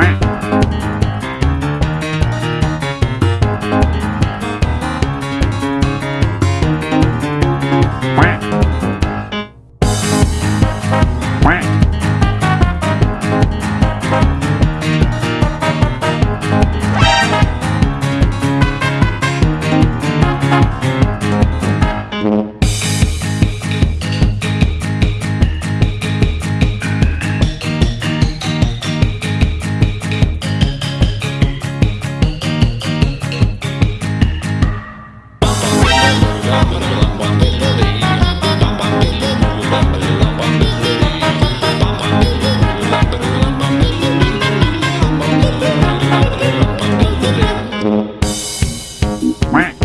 Quack. Quack.